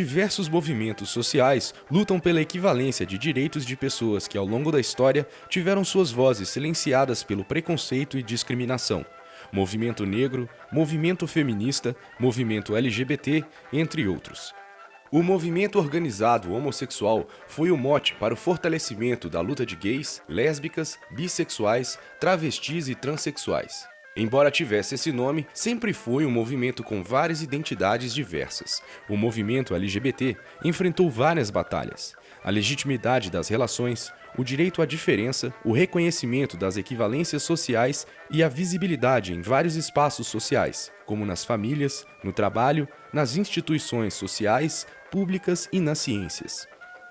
Diversos movimentos sociais lutam pela equivalência de direitos de pessoas que, ao longo da história, tiveram suas vozes silenciadas pelo preconceito e discriminação. Movimento negro, movimento feminista, movimento LGBT, entre outros. O movimento organizado homossexual foi o mote para o fortalecimento da luta de gays, lésbicas, bissexuais, travestis e transexuais. Embora tivesse esse nome, sempre foi um movimento com várias identidades diversas. O movimento LGBT enfrentou várias batalhas. A legitimidade das relações, o direito à diferença, o reconhecimento das equivalências sociais e a visibilidade em vários espaços sociais, como nas famílias, no trabalho, nas instituições sociais, públicas e nas ciências.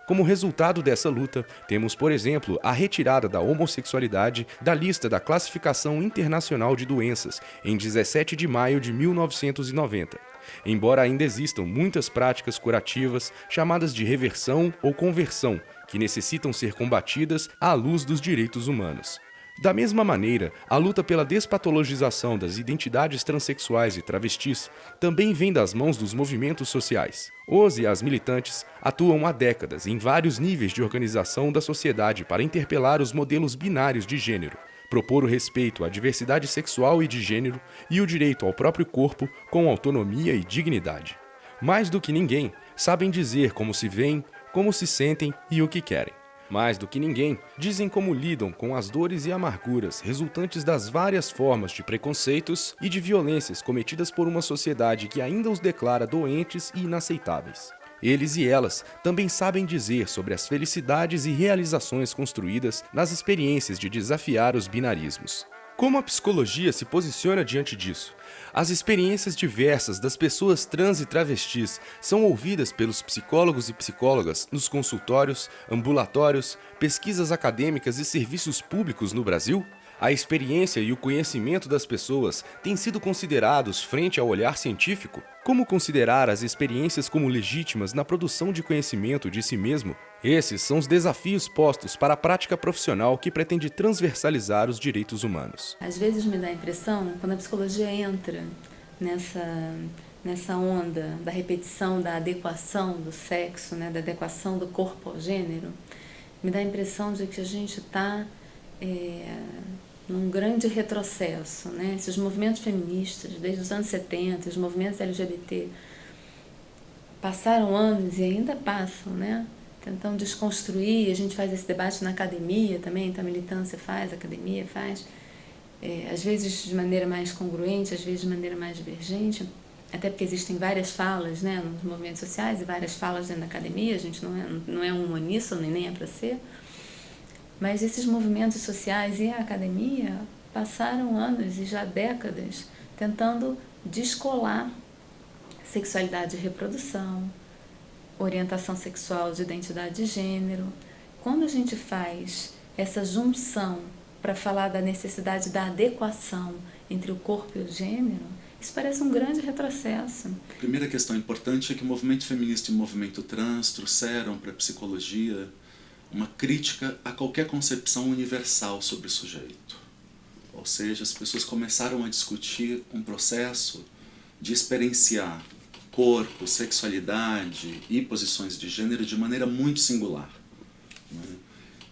Como resultado dessa luta, temos, por exemplo, a retirada da homossexualidade da lista da Classificação Internacional de Doenças em 17 de maio de 1990. Embora ainda existam muitas práticas curativas chamadas de reversão ou conversão, que necessitam ser combatidas à luz dos direitos humanos. Da mesma maneira, a luta pela despatologização das identidades transexuais e travestis também vem das mãos dos movimentos sociais. Os e as militantes atuam há décadas em vários níveis de organização da sociedade para interpelar os modelos binários de gênero, propor o respeito à diversidade sexual e de gênero e o direito ao próprio corpo com autonomia e dignidade. Mais do que ninguém, sabem dizer como se veem, como se sentem e o que querem. Mais do que ninguém, dizem como lidam com as dores e amarguras resultantes das várias formas de preconceitos e de violências cometidas por uma sociedade que ainda os declara doentes e inaceitáveis. Eles e elas também sabem dizer sobre as felicidades e realizações construídas nas experiências de desafiar os binarismos. Como a psicologia se posiciona diante disso? As experiências diversas das pessoas trans e travestis são ouvidas pelos psicólogos e psicólogas nos consultórios, ambulatórios, pesquisas acadêmicas e serviços públicos no Brasil? A experiência e o conhecimento das pessoas têm sido considerados frente ao olhar científico? Como considerar as experiências como legítimas na produção de conhecimento de si mesmo? Esses são os desafios postos para a prática profissional que pretende transversalizar os direitos humanos. Às vezes me dá a impressão, quando a psicologia entra nessa, nessa onda da repetição, da adequação do sexo, né, da adequação do corpo ao gênero, me dá a impressão de que a gente está é, num grande retrocesso. Né? Esses movimentos feministas, desde os anos 70, os movimentos LGBT, passaram anos e ainda passam, né? tentando desconstruir, a gente faz esse debate na academia também, então a militância faz, a academia faz, é, às vezes de maneira mais congruente, às vezes de maneira mais divergente, até porque existem várias falas né, nos movimentos sociais e várias falas dentro da academia, a gente não é, não é um uníssono e nem é para ser, mas esses movimentos sociais e a academia passaram anos e já décadas tentando descolar sexualidade e reprodução, orientação sexual de identidade de gênero. Quando a gente faz essa junção para falar da necessidade da adequação entre o corpo e o gênero, isso parece um grande retrocesso. A primeira questão importante é que o movimento feminista e o movimento trans trouxeram para a psicologia uma crítica a qualquer concepção universal sobre o sujeito. Ou seja, as pessoas começaram a discutir um processo de experienciar corpo, sexualidade e posições de gênero de maneira muito singular. Né?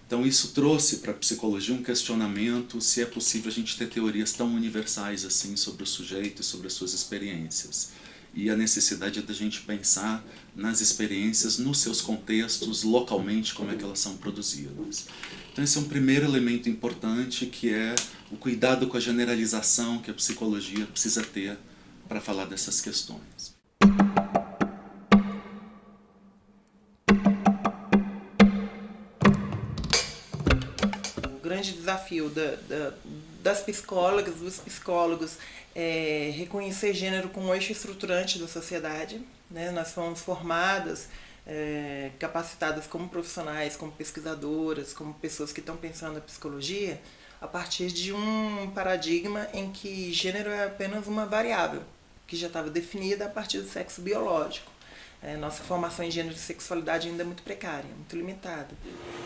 Então isso trouxe para a psicologia um questionamento se é possível a gente ter teorias tão universais assim sobre o sujeito e sobre as suas experiências e a necessidade da gente pensar nas experiências, nos seus contextos, localmente, como é que elas são produzidas. Então esse é um primeiro elemento importante, que é o cuidado com a generalização que a psicologia precisa ter para falar dessas questões. Grande desafio da, da, das psicólogas, dos psicólogos, é, reconhecer gênero como um eixo estruturante da sociedade. Né? Nós fomos formadas, é, capacitadas como profissionais, como pesquisadoras, como pessoas que estão pensando a psicologia, a partir de um paradigma em que gênero é apenas uma variável, que já estava definida a partir do sexo biológico. É, nossa formação em gênero e sexualidade ainda é muito precária, muito limitada.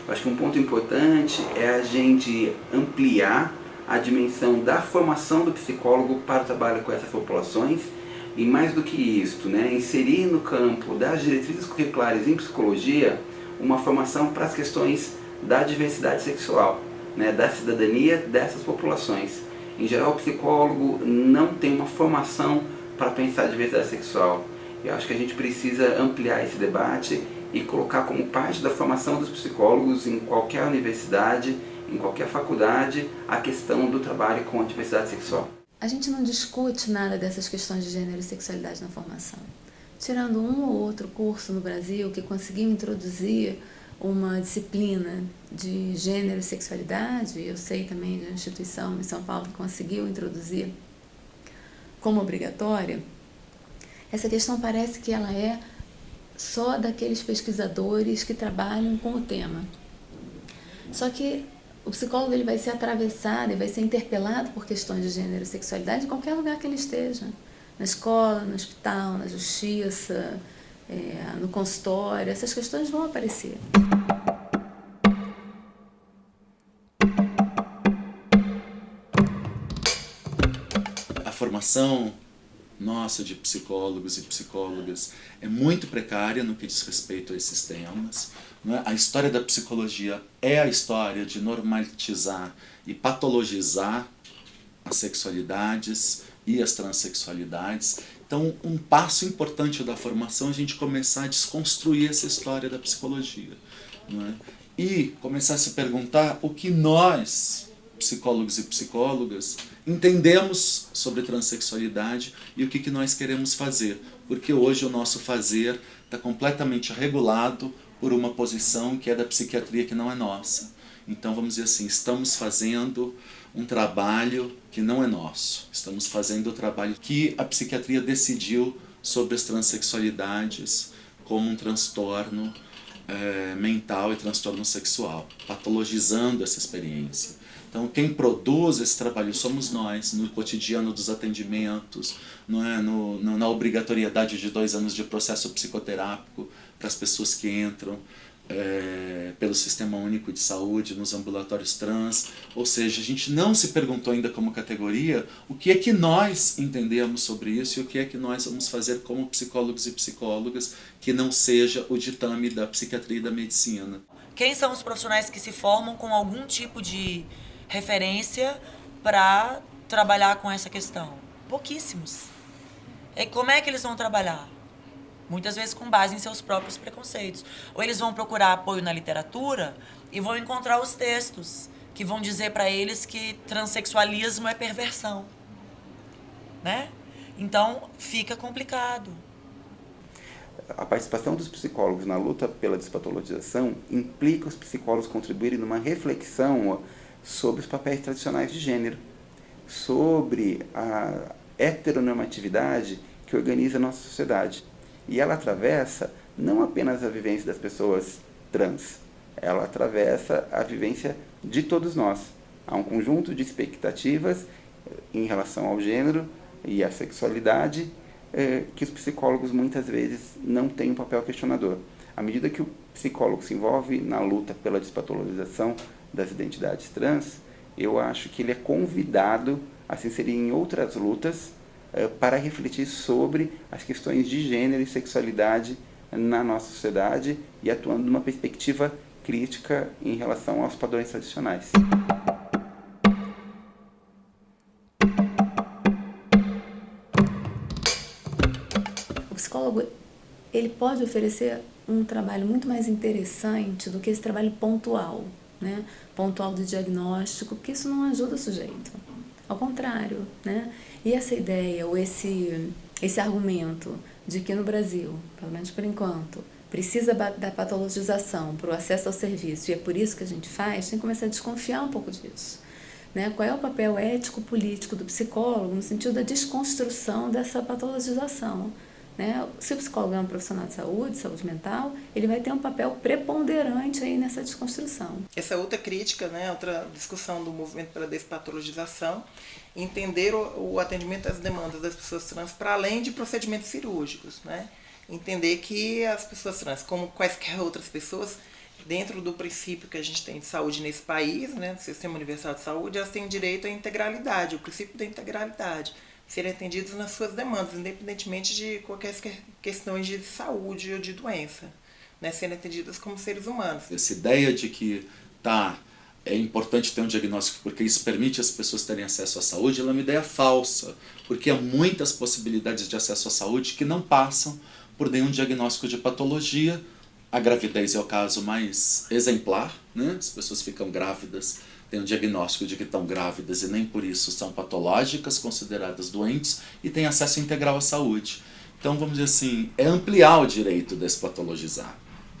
Acho que um ponto importante é a gente ampliar a dimensão da formação do psicólogo para o trabalho com essas populações, e mais do que isto, né, inserir no campo das diretrizes curriculares em psicologia uma formação para as questões da diversidade sexual, né, da cidadania dessas populações. Em geral, o psicólogo não tem uma formação para pensar a diversidade sexual. Eu acho que a gente precisa ampliar esse debate e colocar como parte da formação dos psicólogos em qualquer universidade, em qualquer faculdade, a questão do trabalho com a diversidade sexual. A gente não discute nada dessas questões de gênero e sexualidade na formação. Tirando um ou outro curso no Brasil que conseguiu introduzir uma disciplina de gênero e sexualidade, eu sei também de uma instituição em São Paulo que conseguiu introduzir como obrigatória, essa questão parece que ela é só daqueles pesquisadores que trabalham com o tema. Só que o psicólogo ele vai ser atravessado e vai ser interpelado por questões de gênero e sexualidade em qualquer lugar que ele esteja. Na escola, no hospital, na justiça, é, no consultório, essas questões vão aparecer. A formação nossa de psicólogos e psicólogas é muito precária no que diz respeito a esses temas. É? A história da psicologia é a história de normatizar e patologizar as sexualidades e as transexualidades. Então, um passo importante da formação é a gente começar a desconstruir essa história da psicologia. É? E começar a se perguntar o que nós, psicólogos e psicólogas, entendemos sobre transexualidade e o que, que nós queremos fazer. Porque hoje o nosso fazer está completamente regulado por uma posição que é da psiquiatria que não é nossa. Então vamos dizer assim, estamos fazendo um trabalho que não é nosso. Estamos fazendo o trabalho que a psiquiatria decidiu sobre as transexualidades como um transtorno é, mental e transtorno sexual, patologizando essa experiência. Então, quem produz esse trabalho somos nós, no cotidiano dos atendimentos, não é? no, no na obrigatoriedade de dois anos de processo psicoterápico para as pessoas que entram, é, pelo Sistema Único de Saúde, nos ambulatórios trans, ou seja, a gente não se perguntou ainda como categoria o que é que nós entendemos sobre isso e o que é que nós vamos fazer como psicólogos e psicólogas que não seja o ditame da psiquiatria e da medicina. Quem são os profissionais que se formam com algum tipo de referência para trabalhar com essa questão? Pouquíssimos. E como é que eles vão trabalhar? Muitas vezes com base em seus próprios preconceitos. Ou eles vão procurar apoio na literatura e vão encontrar os textos que vão dizer para eles que transexualismo é perversão. Né? Então, fica complicado. A participação dos psicólogos na luta pela despatologização implica os psicólogos contribuírem numa reflexão sobre os papéis tradicionais de gênero, sobre a heteronormatividade que organiza a nossa sociedade. E ela atravessa não apenas a vivência das pessoas trans, ela atravessa a vivência de todos nós. Há um conjunto de expectativas eh, em relação ao gênero e à sexualidade eh, que os psicólogos muitas vezes não têm um papel questionador. À medida que o psicólogo se envolve na luta pela despatologização das identidades trans, eu acho que ele é convidado a se inserir em outras lutas uh, para refletir sobre as questões de gênero e sexualidade na nossa sociedade e atuando numa perspectiva crítica em relação aos padrões tradicionais. O psicólogo ele pode oferecer um trabalho muito mais interessante do que esse trabalho pontual né, pontual do diagnóstico, porque isso não ajuda o sujeito. Ao contrário, né? E essa ideia, ou esse, esse argumento de que no Brasil, pelo menos por enquanto, precisa da patologização para o acesso ao serviço e é por isso que a gente faz, tem que começar a desconfiar um pouco disso. Né? Qual é o papel ético-político do psicólogo no sentido da desconstrução dessa patologização? Né? Se o psicólogo é um profissional de saúde, saúde mental, ele vai ter um papel preponderante aí nessa desconstrução. Essa outra crítica, né, outra discussão do movimento pela despatologização, entender o, o atendimento às demandas das pessoas trans para além de procedimentos cirúrgicos. Né? Entender que as pessoas trans, como quaisquer outras pessoas, dentro do princípio que a gente tem de saúde nesse país, né, do Sistema Universal de Saúde, elas têm direito à integralidade, o princípio da integralidade serem atendidos nas suas demandas, independentemente de qualquer questões de saúde ou de doença, né, serem atendidas como seres humanos. Essa ideia de que tá é importante ter um diagnóstico porque isso permite as pessoas terem acesso à saúde, ela é uma ideia falsa, porque há muitas possibilidades de acesso à saúde que não passam por nenhum diagnóstico de patologia. A gravidez é o caso mais exemplar, né? as pessoas ficam grávidas, têm um diagnóstico de que estão grávidas e nem por isso são patológicas, consideradas doentes, e têm acesso integral à saúde. Então, vamos dizer assim, é ampliar o direito despatologizar.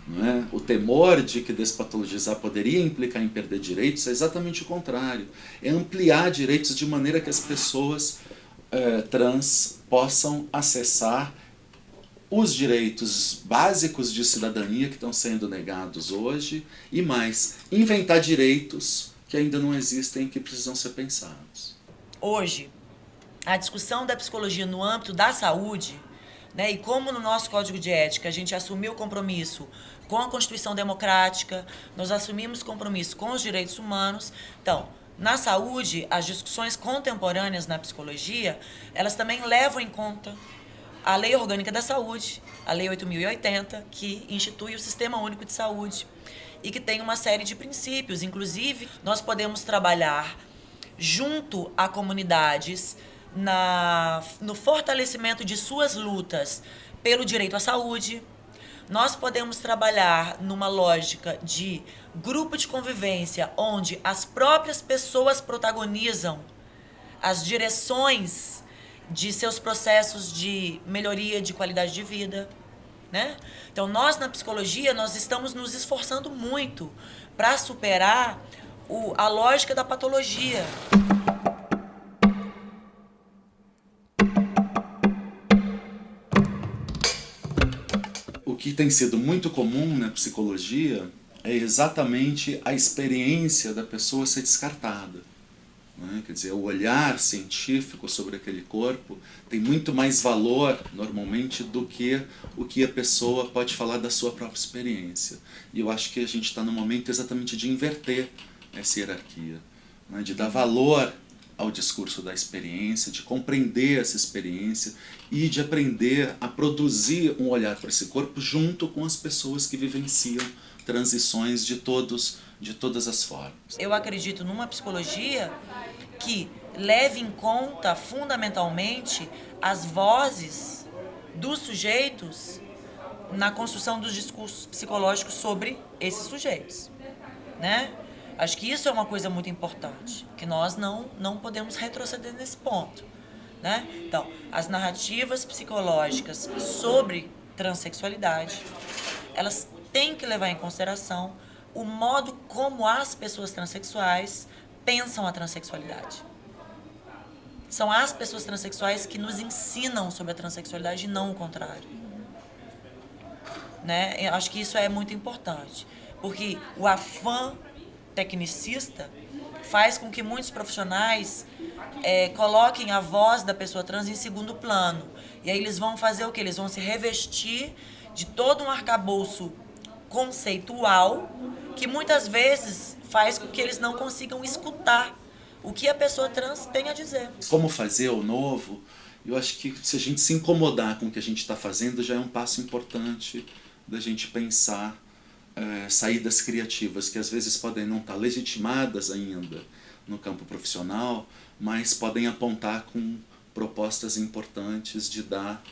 Não é? O temor de que despatologizar poderia implicar em perder direitos é exatamente o contrário. É ampliar direitos de maneira que as pessoas eh, trans possam acessar os direitos básicos de cidadania que estão sendo negados hoje e mais, inventar direitos que ainda não existem e que precisam ser pensados. Hoje, a discussão da psicologia no âmbito da saúde né? E como no nosso código de ética a gente assumiu o compromisso com a Constituição Democrática, nós assumimos compromisso com os direitos humanos. Então, na saúde, as discussões contemporâneas na psicologia, elas também levam em conta a Lei Orgânica da Saúde, a Lei 8080, que institui o Sistema Único de Saúde e que tem uma série de princípios. Inclusive, nós podemos trabalhar junto a comunidades na, no fortalecimento de suas lutas pelo direito à saúde. Nós podemos trabalhar numa lógica de grupo de convivência, onde as próprias pessoas protagonizam as direções de seus processos de melhoria de qualidade de vida. Né? Então, nós na psicologia, nós estamos nos esforçando muito para superar o, a lógica da patologia. que tem sido muito comum na psicologia é exatamente a experiência da pessoa ser descartada. Né? Quer dizer, o olhar científico sobre aquele corpo tem muito mais valor, normalmente, do que o que a pessoa pode falar da sua própria experiência. E eu acho que a gente está no momento exatamente de inverter essa hierarquia, né? de dar valor ao discurso da experiência, de compreender essa experiência e de aprender a produzir um olhar para esse corpo junto com as pessoas que vivenciam transições de todos de todas as formas. Eu acredito numa psicologia que leve em conta fundamentalmente as vozes dos sujeitos na construção dos discursos psicológicos sobre esses sujeitos, né? Acho que isso é uma coisa muito importante, que nós não, não podemos retroceder nesse ponto. Né? Então, as narrativas psicológicas sobre transexualidade, elas têm que levar em consideração o modo como as pessoas transexuais pensam a transexualidade. São as pessoas transexuais que nos ensinam sobre a transexualidade e não o contrário. Né? Eu acho que isso é muito importante, porque o afã tecnicista faz com que muitos profissionais é, coloquem a voz da pessoa trans em segundo plano. E aí eles vão fazer o que? Eles vão se revestir de todo um arcabouço conceitual que muitas vezes faz com que eles não consigam escutar o que a pessoa trans tem a dizer. Como fazer o novo? Eu acho que se a gente se incomodar com o que a gente está fazendo já é um passo importante da gente pensar é, saídas criativas que às vezes podem não estar legitimadas ainda no campo profissional, mas podem apontar com propostas importantes de dar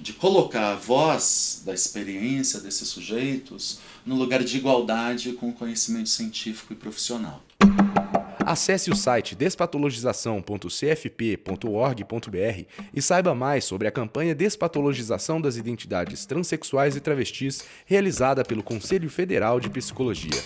de colocar a voz da experiência desses sujeitos no lugar de igualdade com o conhecimento científico e profissional. Acesse o site despatologização.cfp.org.br e saiba mais sobre a campanha Despatologização das Identidades Transsexuais e Travestis realizada pelo Conselho Federal de Psicologia.